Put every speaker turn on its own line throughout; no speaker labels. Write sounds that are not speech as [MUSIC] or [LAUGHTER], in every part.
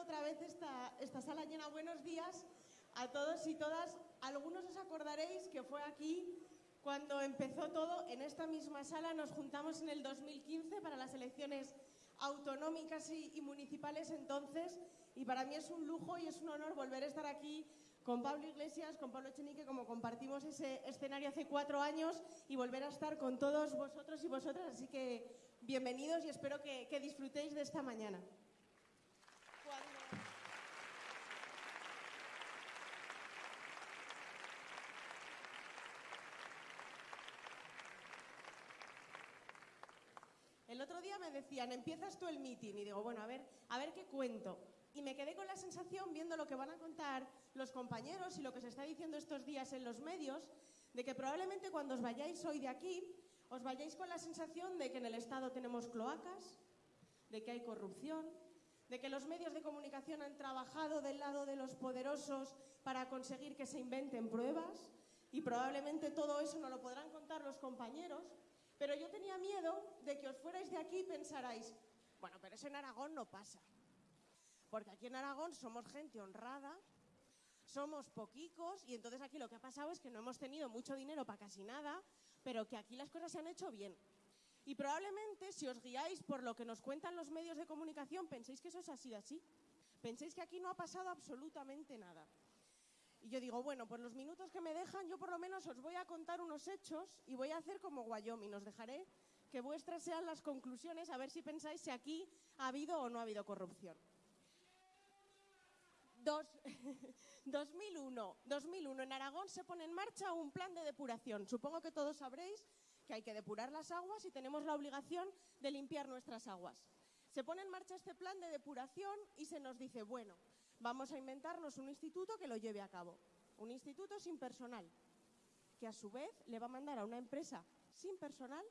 otra vez esta, esta sala llena. Buenos días a todos y todas. Algunos os acordaréis que fue aquí cuando empezó todo, en esta misma sala nos juntamos en el 2015 para las elecciones autonómicas y, municipales entonces y para mí es un lujo y es un honor volver a estar aquí con Pablo Iglesias, con Pablo Chenique, como compartimos ese escenario hace cuatro años y volver a estar con todos vosotros y vosotras. Así que bienvenidos y espero que disfrutéis de esta mañana. Cuando... El otro día me decían, empiezas tú el meeting y digo, bueno, a ver, a ver qué cuento. Y me quedé con la sensación, viendo lo que van a contar los compañeros y lo que se está diciendo estos días en los medios, de que probablemente cuando os vayáis hoy de aquí, os vayáis con la sensación de que en el Estado tenemos cloacas, de que hay corrupción, de que los medios de comunicación han trabajado del lado de los poderosos para conseguir que se inventen pruebas y probablemente todo eso no lo podrán contar los compañeros, pero yo tenía miedo de que os fuerais de aquí y pensarais, bueno, pero eso en Aragón no pasa. Porque aquí en Aragón somos gente honrada, somos poquicos y entonces aquí lo que ha pasado es que no hemos tenido mucho dinero para casi nada, pero que aquí las cosas se han hecho bien. Y probablemente si os guiáis por lo que nos cuentan los medios de comunicación, penséis que eso es así así. Penséis que aquí no ha pasado absolutamente nada. Y yo digo, bueno, por los minutos que me dejan, yo por lo menos os voy a contar unos hechos y voy a hacer como Wyoming. Os dejaré que vuestras sean las conclusiones, a ver si pensáis si aquí ha habido o no ha habido corrupción. Dos, [LAUGHS] 2001, 2001, en Aragón se pone en marcha un plan de depuración. Supongo que todos sabréis que hay que depurar las aguas y tenemos la obligación de limpiar nuestras aguas. Se pone en marcha este plan de depuración y se nos dice, bueno, vamos a inventarnos un instituto que lo lleve a cabo. Un instituto sin personal, que a su vez le va a mandar a una empresa sin personal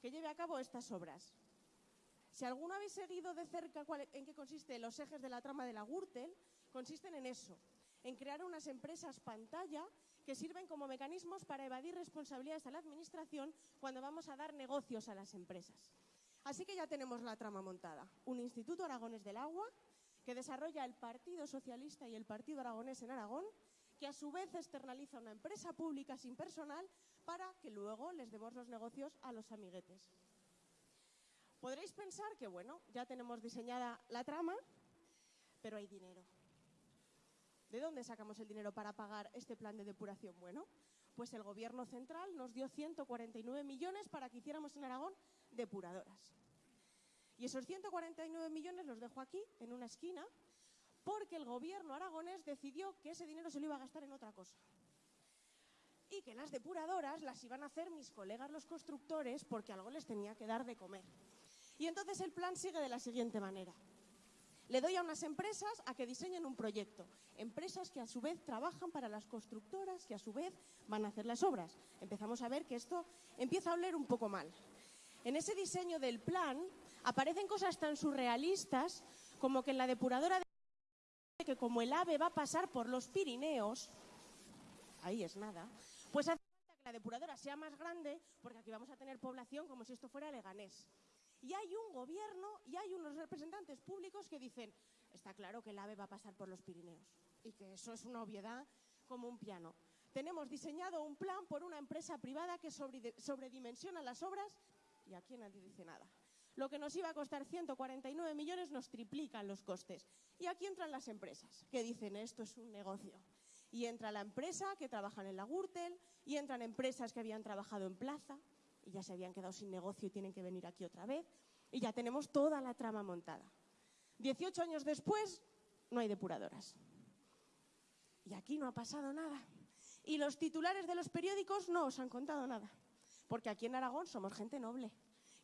que lleve a cabo estas obras. Si alguno habéis seguido de cerca en qué consiste los ejes de la trama de la Gürtel, consisten en eso, en crear unas empresas pantalla que sirven como mecanismos para evadir responsabilidades a la Administración cuando vamos a dar negocios a las empresas. Así que ya tenemos la trama montada. Un Instituto Aragones del Agua que desarrolla el Partido Socialista y el Partido Aragonés en Aragón, que a su vez externaliza una empresa pública sin personal para que luego les demos los negocios a los amiguetes. Podréis pensar que, bueno, ya tenemos diseñada la trama, pero hay dinero. ¿De dónde sacamos el dinero para pagar este plan de depuración? Bueno, pues el gobierno central nos dio 149 millones para que hiciéramos en Aragón depuradoras. Y esos 149 millones los dejo aquí, en una esquina, porque el gobierno aragonés decidió que ese dinero se lo iba a gastar en otra cosa. Y que las depuradoras las iban a hacer mis colegas los constructores porque algo les tenía que dar de comer. Y entonces el plan sigue de la siguiente manera. Le doy a unas empresas a que diseñen un proyecto. Empresas que a su vez trabajan para las constructoras, que a su vez van a hacer las obras. Empezamos a ver que esto empieza a oler un poco mal. En ese diseño del plan aparecen cosas tan surrealistas como que en la depuradora de que como el ave va a pasar por los Pirineos, ahí es nada, pues hace falta que la depuradora sea más grande porque aquí vamos a tener población como si esto fuera Leganés. Y hay un gobierno y hay unos representantes públicos que dicen, está claro que el AVE va a pasar por los Pirineos y que eso es una obviedad como un piano. Tenemos diseñado un plan por una empresa privada que sobredimensiona las obras y aquí nadie dice nada. Lo que nos iba a costar 149 millones nos triplican los costes. Y aquí entran las empresas que dicen esto es un negocio. Y entra la empresa que trabajan en la Gürtel y entran empresas que habían trabajado en Plaza y ya se habían quedado sin negocio y tienen que venir aquí otra vez. Y ya tenemos toda la trama montada. 18 años después, no hay depuradoras. Y aquí no ha pasado nada. Y los titulares de los periódicos no os han contado nada. Porque aquí en Aragón somos gente noble.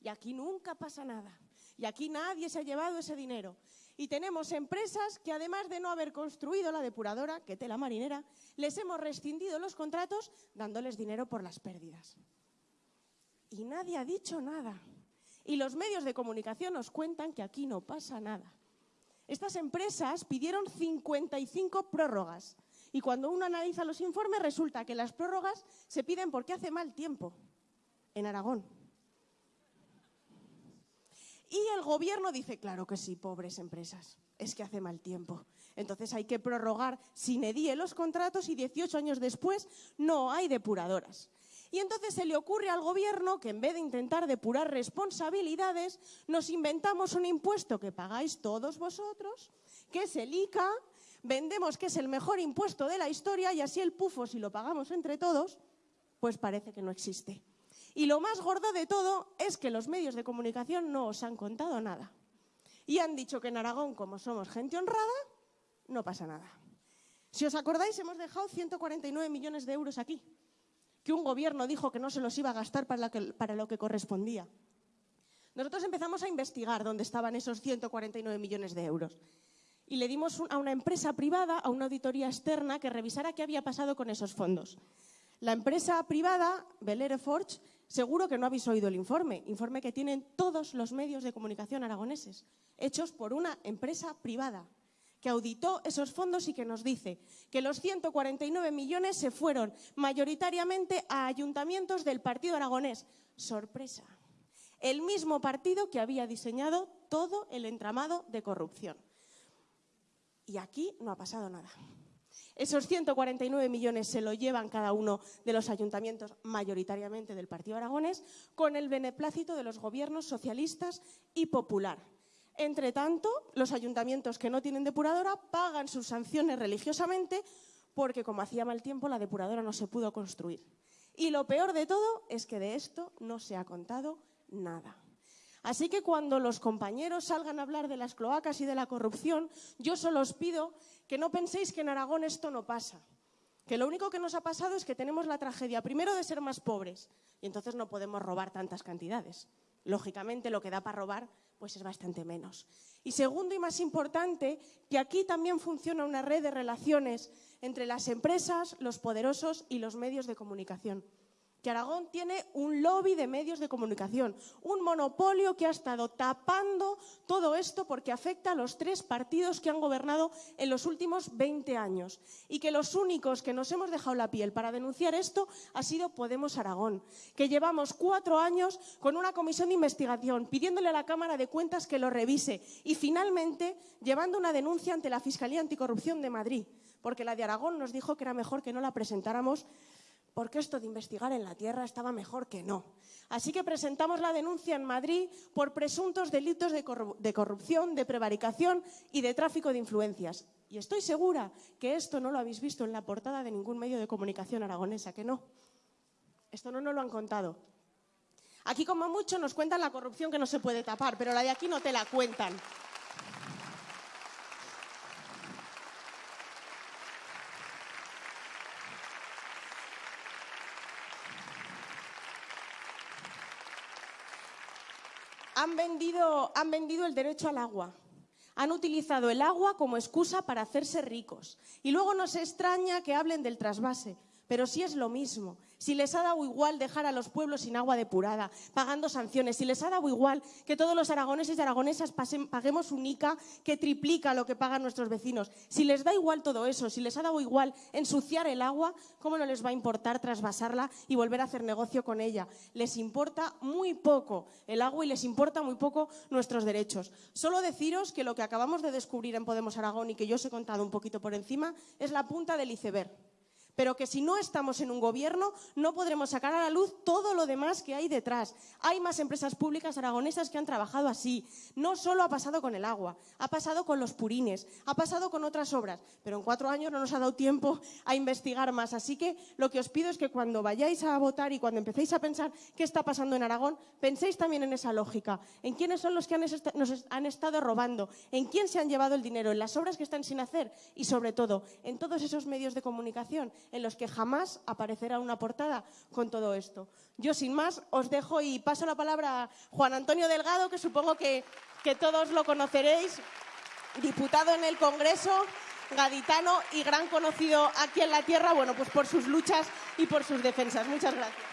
Y aquí nunca pasa nada. Y aquí nadie se ha llevado ese dinero. Y tenemos empresas que además de no haber construido la depuradora, que tela marinera, les hemos rescindido los contratos dándoles dinero por las pérdidas y nadie ha dicho nada. Y los medios de comunicación nos cuentan que aquí no pasa nada. Estas empresas pidieron 55 prórrogas y cuando uno analiza los informes resulta que las prórrogas se piden porque hace mal tiempo en Aragón. Y el gobierno dice, claro que sí, pobres empresas, es que hace mal tiempo. Entonces hay que prorrogar sin edie los contratos y 18 años después no hay depuradoras. Y entonces se le ocurre al gobierno que en vez de intentar depurar responsabilidades, nos inventamos un impuesto que pagáis todos vosotros, que es el ICA, vendemos que es el mejor impuesto de la historia y así el pufo, si lo pagamos entre todos, pues parece que no existe. Y lo más gordo de todo es que los medios de comunicación no os han contado nada. Y han dicho que en Aragón, como somos gente honrada, no pasa nada. Si os acordáis, hemos dejado 149 millones de euros aquí, que un gobierno dijo que no se los iba a gastar para, lo que correspondía. Nosotros empezamos a investigar dónde estaban esos 149 millones de euros y le dimos a una empresa privada, a una auditoría externa, que revisara qué había pasado con esos fondos. La empresa privada, Belere Forge, Seguro que no habéis oído el informe, informe que tienen todos los medios de comunicación aragoneses, hechos por una empresa privada que auditó esos fondos y que nos dice que los 149 millones se fueron mayoritariamente a ayuntamientos del Partido Aragonés. Sorpresa. El mismo partido que había diseñado todo el entramado de corrupción. Y aquí no ha pasado nada. Esos 149 millones se lo llevan cada uno de los ayuntamientos, mayoritariamente del Partido Aragonés, con el beneplácito de los gobiernos socialistas y popular. Entre tanto, los ayuntamientos que no tienen depuradora pagan sus sanciones religiosamente porque, como hacía mal tiempo, la depuradora no se pudo construir. Y lo peor de todo es que de esto no se ha contado nada. Así que cuando los compañeros salgan a hablar de las cloacas y de la corrupción, yo solo os pido que no penséis que en Aragón esto no pasa. Que lo único que nos ha pasado es que tenemos la tragedia, primero, de ser más pobres, y entonces no podemos robar tantas cantidades. Lógicamente, lo que da para robar pues es bastante menos. Y segundo y más importante, que aquí también funciona una red de relaciones entre las empresas, los poderosos y los medios de comunicación que Aragón tiene un lobby de medios de comunicación, un monopolio que ha estado tapando todo esto porque afecta a los tres partidos que han gobernado en los últimos 20 años. Y que los únicos que nos hemos dejado la piel para denunciar esto ha sido Podemos Aragón, que llevamos cuatro años con una comisión de investigación pidiéndole a la Cámara de Cuentas que lo revise y finalmente llevando una denuncia ante la Fiscalía Anticorrupción de Madrid, porque la de Aragón nos dijo que era mejor que no la presentáramos porque esto de investigar en la tierra estaba mejor que no. Así que presentamos la denuncia en Madrid por presuntos delitos de, corrupción, de prevaricación y de tráfico de influencias. Y estoy segura que esto no lo habéis visto en la portada de ningún medio de comunicación aragonesa, que no. Esto no nos lo han contado. Aquí, como mucho, nos cuentan la corrupción que no se puede tapar, pero la de aquí no te la cuentan. Han vendido, el derecho al agua. Han utilizado el agua como excusa para hacerse ricos. Y luego nos extraña que hablen del trasvase, pero sí es lo mismo si les ha dado igual dejar a los pueblos sin agua depurada, pagando sanciones, si les ha dado igual que todos los aragoneses y aragonesas paguemos un ICA que triplica lo que pagan nuestros vecinos, si les da igual todo eso, si les ha dado igual ensuciar el agua, ¿cómo no les va a importar trasvasarla y volver a hacer negocio con ella? Les importa muy poco el agua y les importa muy poco nuestros derechos. Solo deciros que lo que acabamos de descubrir en Podemos Aragón y que yo os he contado un poquito por encima es la punta del iceberg pero que si no estamos en un gobierno no podremos sacar a la luz todo lo demás que hay detrás. Hay más empresas públicas aragonesas que han trabajado así. No solo ha pasado con el agua, ha pasado con los purines, ha pasado con otras obras, pero en cuatro años no nos ha dado tiempo a investigar más. Así que lo que os pido es que cuando vayáis a votar y cuando empecéis a pensar qué está pasando en Aragón, penséis también en esa lógica, en quiénes son los que nos han estado robando, en quién se han llevado el dinero, en las obras que están sin hacer y sobre todo en todos esos medios de comunicación en los que jamás aparecerá una portada con todo esto. Yo, sin más, os dejo y paso la palabra a Juan Antonio Delgado, que supongo que, que todos lo conoceréis, diputado en el Congreso, gaditano y gran conocido aquí en la tierra, bueno, pues por sus luchas y por sus defensas. Muchas gracias.